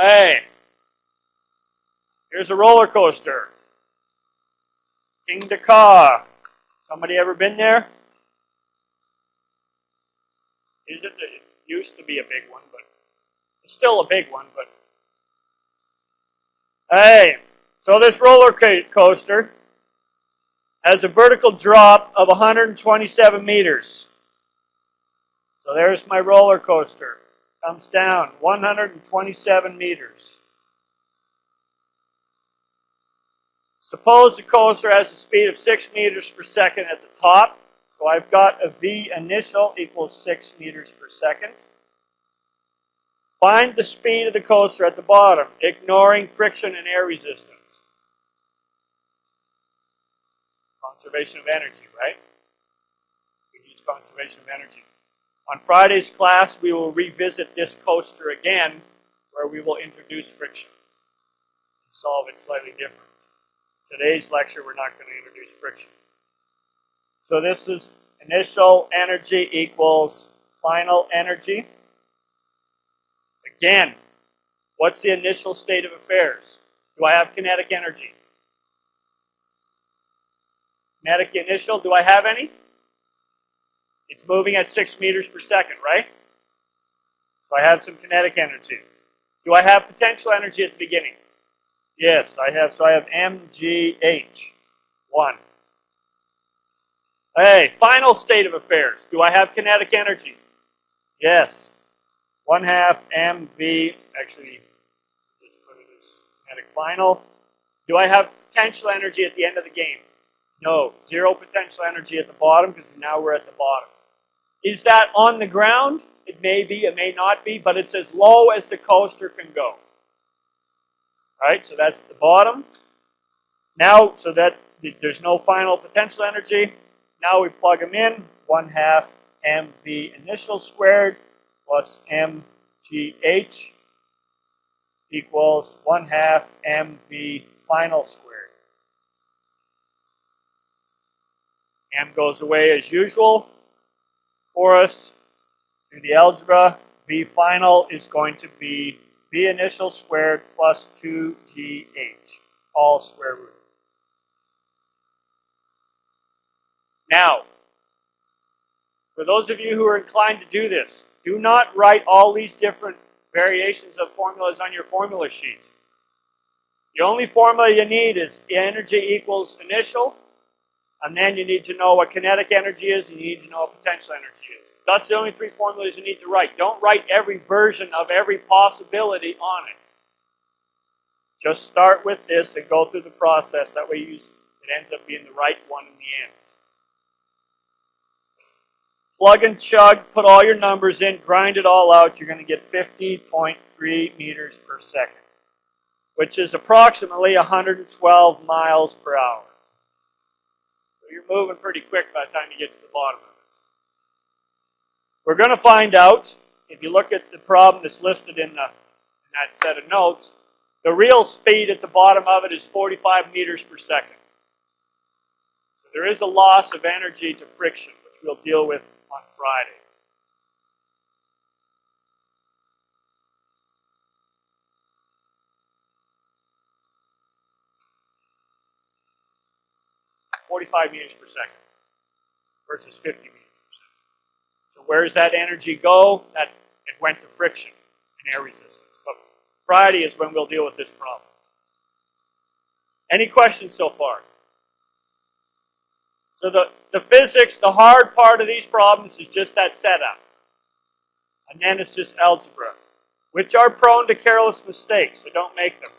Hey, here's a roller coaster. Kingda Ka. Somebody ever been there? Is it? It used to be a big one, but it's still a big one. But hey, so this roller coaster has a vertical drop of 127 meters. So there's my roller coaster. Comes down 127 meters. Suppose the coaster has a speed of 6 meters per second at the top. So I've got a V initial equals 6 meters per second. Find the speed of the coaster at the bottom, ignoring friction and air resistance. Conservation of energy, right? We use conservation of energy. On Friday's class, we will revisit this coaster again, where we will introduce friction and solve it slightly different. Today's lecture, we're not going to introduce friction. So this is initial energy equals final energy. Again, what's the initial state of affairs? Do I have kinetic energy? Kinetic initial, do I have any? It's moving at 6 meters per second, right? So I have some kinetic energy. Do I have potential energy at the beginning? Yes, I have. So I have mgh, 1. Hey, final state of affairs. Do I have kinetic energy? Yes. 1 half mv, actually, just put it as kinetic final. Do I have potential energy at the end of the game? No, zero potential energy at the bottom because now we're at the bottom. Is that on the ground? It may be, it may not be, but it's as low as the coaster can go. Right, so that's the bottom. Now, so that there's no final potential energy, now we plug them in. 1 half mv initial squared plus mgh equals 1 half mv final squared. m goes away as usual for us. In the algebra, v final is going to be v initial squared plus 2gh, all square root. Now, for those of you who are inclined to do this, do not write all these different variations of formulas on your formula sheet. The only formula you need is energy equals initial, and then you need to know what kinetic energy is, and you need to know what potential energy is. That's the only three formulas you need to write. Don't write every version of every possibility on it. Just start with this and go through the process. That way you, it ends up being the right one in the end. Plug and chug, put all your numbers in, grind it all out. You're going to get 50.3 meters per second, which is approximately 112 miles per hour moving pretty quick by the time you get to the bottom of it. We're going to find out, if you look at the problem that's listed in, the, in that set of notes, the real speed at the bottom of it is 45 meters per second. So there is a loss of energy to friction, which we'll deal with on Friday. 45 meters per second versus 50 meters per second. So where does that energy go? That it went to friction and air resistance. But Friday is when we'll deal with this problem. Any questions so far? So the, the physics, the hard part of these problems is just that setup. Just algebra, which are prone to careless mistakes, so don't make them.